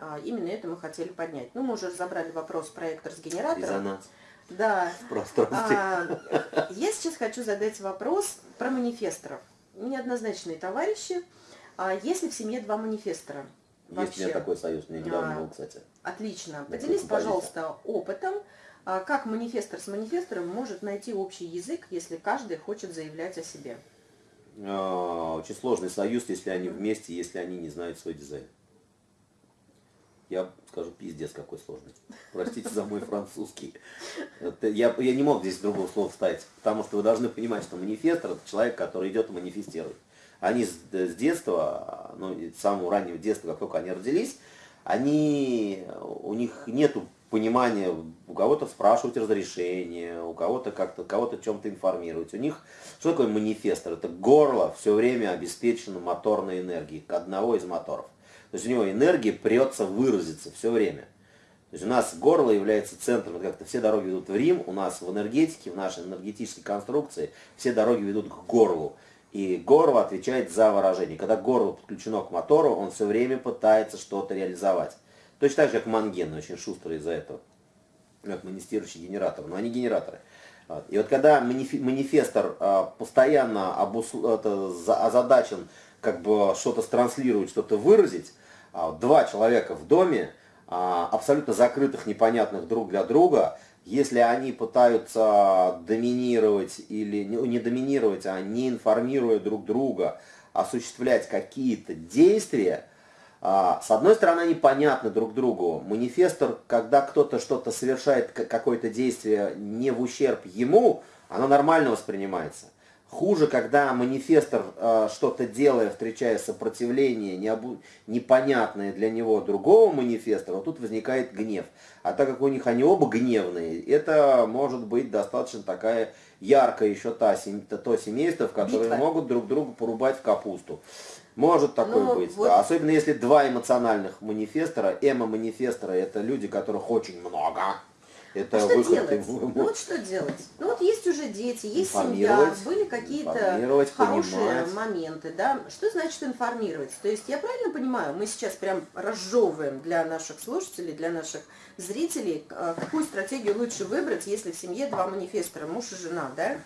А, именно это мы хотели поднять. Ну, мы уже разобрали вопрос проектор с генератором. Резонанс. Да. В пространстве. А, я сейчас хочу задать вопрос про манифесторов. Неоднозначные товарищи. А если в семье два манифестора? Есть у меня такой союз, мне недавно А, был, кстати. Отлично. Поделись, пожалуйста, опытом, а, как манифестор с манифестором может найти общий язык, если каждый хочет заявлять о себе. А, Очень сложный союз, если они вместе, если они не знают свой дизайн. Я скажу, пиздец какой сложный. Простите за мой французский. Я, я не мог здесь другого слова вставить, потому что вы должны понимать, что манифестор это человек, который идет и манифестирует. Они с, с детства, ну, с самого раннего детства, как только они родились, они, у них нету понимания, у кого-то спрашивать разрешение, у кого-то как-то, кого-то чем-то информировать. У них, что такое манифестор? Это горло все время обеспечено моторной энергией, одного из моторов. То есть у него энергия прется выразиться все время. То есть у нас горло является центром, как-то все дороги ведут в Рим, у нас в энергетике, в нашей энергетической конструкции все дороги ведут к горлу. И горло отвечает за выражение. Когда горло подключено к мотору, он все время пытается что-то реализовать. Точно так же, как манген, очень шустрый из-за этого. Как манифестирующий генератор, но они генераторы. И вот когда манифестор а, постоянно обус- это, за- озадачен как бы что-то транслировать, что-то выразить, а, два человека в доме, а, абсолютно закрытых, непонятных друг для друга, если они пытаются доминировать или не, доминировать, а не информируя друг друга, осуществлять какие-то действия, а, С одной стороны, они понятны друг другу. Манифестор, когда кто-то что-то совершает, какое-то действие не в ущерб ему, оно нормально воспринимается. Хуже, когда манифестор, а, что-то делая, встречая сопротивление, необу- непонятное для него другого манифестора, вот тут возникает гнев. А так как у них они оба гневные, это может быть достаточно такая яркая еще та, сем- то- семейство, в которое Битва. могут друг друга порубать в капусту. Может такое Ну, быть, вот- да. Особенно если два эмоциональных манифестора, эмо-манифестора, это люди, которых очень много. Это А что выход делать? им- Ну вот что делать? Ну вот есть уже дети, есть семья, были какие-то хорошие понимать. моменты, да? Что значит информировать? То есть я правильно понимаю, мы сейчас прям разжевываем для наших слушателей, для наших зрителей, а, какую стратегию лучше выбрать, если в семье два манифестора, муж и жена, да?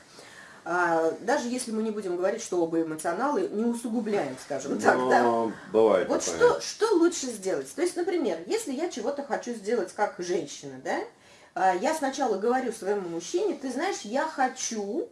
А, даже если мы не будем говорить, что оба эмоционалы, не усугубляем, скажем так, да? Но бывает Вот такое. что, что лучше сделать? То есть, например, если я чего-то хочу сделать как женщина, да, я сначала говорю своему мужчине, ты знаешь, я хочу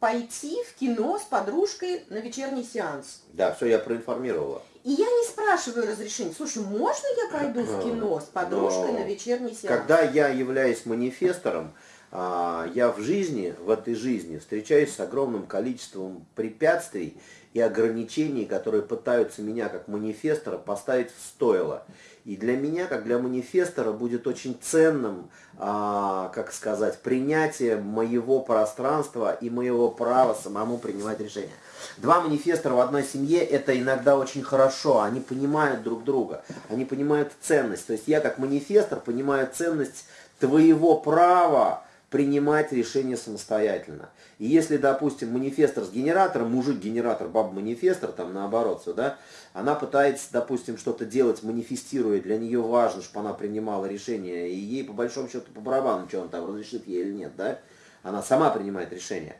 пойти в кино с подружкой на вечерний сеанс. Да, все, я проинформировала. И я не спрашиваю разрешения. Слушай, можно я пойду в кино с подружкой Но на вечерний сеанс? Когда я являюсь манифестором, а, я в жизни, в этой жизни встречаюсь с огромным количеством препятствий и ограничений, которые пытаются меня как манифестора поставить в стойло. И для меня, как для манифестора, будет очень ценным, а, как сказать, принятие моего пространства и моего права самому принимать решения. Два манифестора в одной семье это иногда очень хорошо, они понимают друг друга, они понимают ценность. То есть я как манифестор понимаю ценность твоего права принимать решения самостоятельно. И если, допустим, манифестор с генератором, мужик-генератор, баба-манифестор, там наоборот, все, да, она пытается, допустим, что-то делать, манифестируя, для нее важно, чтобы она принимала решение, и ей по большому счету по барабану, что он там разрешит ей или нет, да, она сама принимает решение,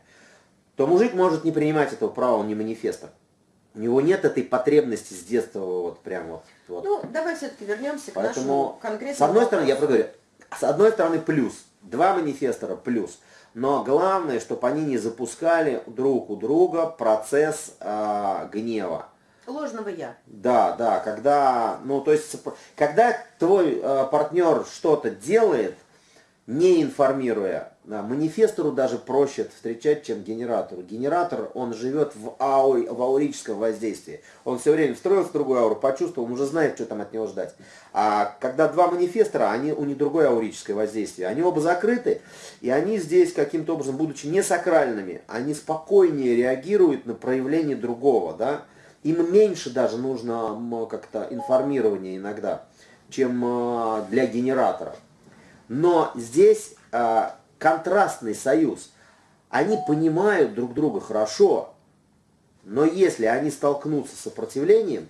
то мужик может не принимать этого права, он не манифестор. У него нет этой потребности с детства вот прям вот. вот. Ну, давай все-таки вернемся к нашему Поэтому, конкретному с одной стороны, я вопросу. говорю, с одной стороны плюс, два манифестора плюс, но главное, чтобы они не запускали друг у друга процесс а, гнева. Ложного я. Да, да, когда, ну, то есть, когда твой э, партнер что-то делает, не информируя, да, манифестору даже проще встречать, чем генератору. Генератор, он живет в, ау, в аурическом воздействии. Он все время встроился в другую ауру, почувствовал, он уже знает, что там от него ждать. А когда два манифестора, они, у них другое аурическое воздействие. Они оба закрыты, и они здесь каким-то образом, будучи не сакральными, они спокойнее реагируют на проявление другого, да. Им меньше даже нужно как-то информирования иногда, чем э, для генератора. Но здесь э, контрастный союз. Они понимают друг друга хорошо, но если они столкнутся с сопротивлением,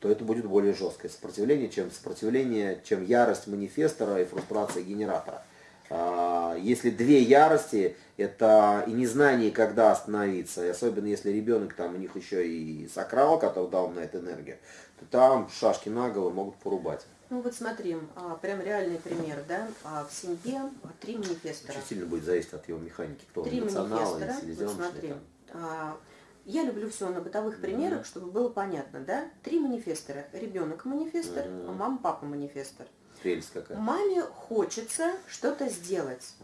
то то это будет более жесткое сопротивление, чем сопротивление, чем ярость манифестора и фрустрация генератора. А, если две ярости, это и незнание, когда остановиться, и особенно если ребенок там у них еще и сакрал, который дал на это энергию, то там шашки на голову могут порубать. Ну вот смотри, а, прям реальный пример, да, а, в семье три манифестора. Очень сильно будет зависеть от его механики, кто три он, национал вот смотри, я люблю все на бытовых примерах, mm-hmm. чтобы было понятно, да, три манифестора, ребенок манифестор, mm-hmm. мама, папа манифестор. Прелесть какая. Маме хочется что-то сделать.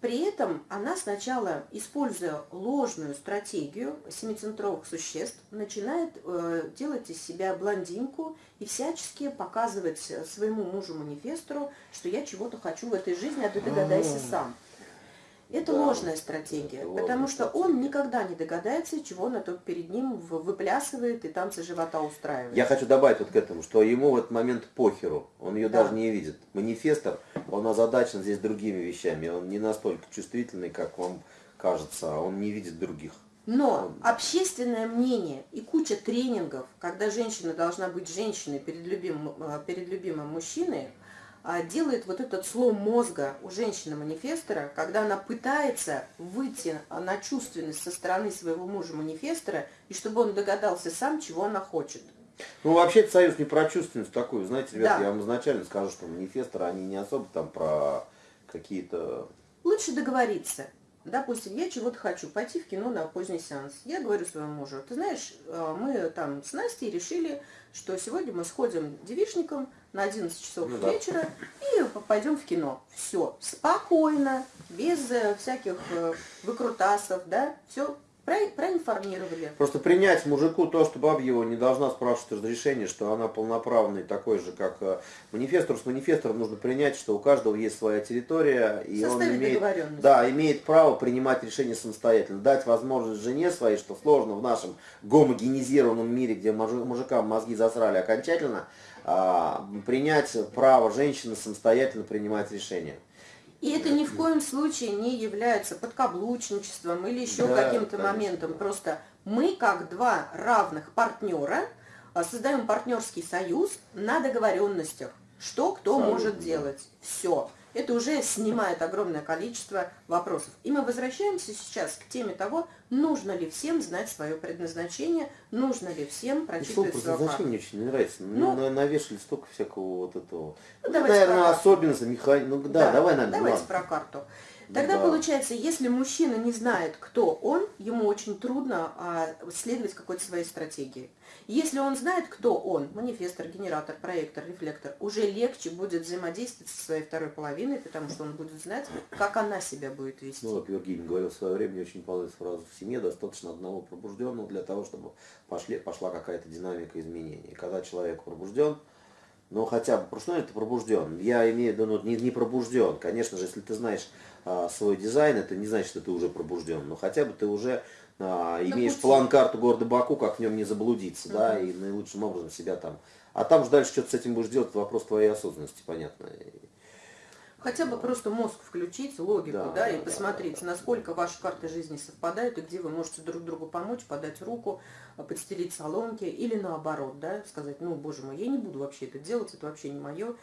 При этом она сначала, используя ложную стратегию семицентровых существ, начинает э, делать из себя блондинку и всячески показывать своему мужу-манифестору, что я чего-то хочу в этой жизни, а ты догадайся сам. Это да, ложная стратегия, это потому что стратегия. он никогда не догадается, чего на тот перед ним выплясывает и танцы живота устраивает. Я хочу добавить вот к этому, что ему в этот момент похеру, он ее да. даже не видит. Манифестор, он озадачен здесь другими вещами, он не настолько чувствительный, как вам кажется, он не видит других. Но общественное мнение и куча тренингов, когда женщина должна быть женщиной перед любимым, э, перед любимым мужчиной, делает вот этот слом мозга у женщины-манифестора, когда она пытается выйти на чувственность со стороны своего мужа-манифестора, и чтобы он догадался сам, чего она хочет. Ну, вообще союз не про чувственность такую. Знаете, ребята, да. я вам изначально скажу, что манифесторы, они не особо там про какие-то... Лучше договориться. Допустим, я чего-то хочу, пойти в кино на поздний сеанс. Я говорю своему мужу, ты знаешь, а, мы там с Настей решили, что сегодня мы сходим девичником на 11 часов ну, вечера да. и пойдем в кино. Все, спокойно, без э, всяких э, выкрутасов, да, все проинформировали. Просто принять мужику то, что баб его не должна спрашивать разрешение, что она полноправный такой же, как э, манифестор. С манифестором нужно принять, что у каждого есть своя территория, и он имеет, да, имеет право принимать решения самостоятельно. Дать возможность жене своей, что сложно в нашем гомогенизированном мире, где мужикам мозги засрали окончательно, а, принять право женщины самостоятельно принимать решения. И это ни в коем случае не является подкаблучничеством или еще да, каким-то моментом. Просто мы, как два равных партнера, а, создаем партнерский союз на договоренностях, что кто Абсолютно. может делать. Все это уже снимает огромное количество вопросов. И мы возвращаемся сейчас к теме того, нужно ли всем знать свое предназначение, нужно ли всем прочитывать свое предназначение мне очень не нравится. Ну, ну, навешали столько всякого вот этого. Ну, ну наверное, особенности, механики. Ну да, да давай нам. Давайте ладно. про карту. Тогда да. получается, если мужчина не знает, кто он, ему очень трудно а, следовать какой-то своей стратегии. Если он знает, кто он, манифестор, генератор, проектор, рефлектор, уже легче будет взаимодействовать со своей второй половиной, потому что он будет знать, как она себя будет вести. Ну, вот Вергиль говорил в свое время, очень понравилась фраза, в семье достаточно одного пробужденного для того, чтобы пошли, пошла какая-то динамика изменений. Когда человек пробужден, но хотя бы, что это пробужден? Я имею в виду, ну, не, не пробужден. Конечно же, если ты знаешь а, свой дизайн, это не значит, что ты уже пробужден. Но хотя бы ты уже а, имеешь план-карту города Баку, как в нем не заблудиться, угу. да, и наилучшим образом себя там. А там же дальше что-то с этим будешь делать, вопрос твоей осознанности, понятно. Хотя бы просто мозг включить, логику, да, да и да, посмотреть, да, да. насколько ваши карты жизни совпадают, и где вы можете друг другу помочь, подать руку, подстелить соломки, или наоборот, да, сказать, ну, боже мой, я не буду вообще это делать, это вообще не мое,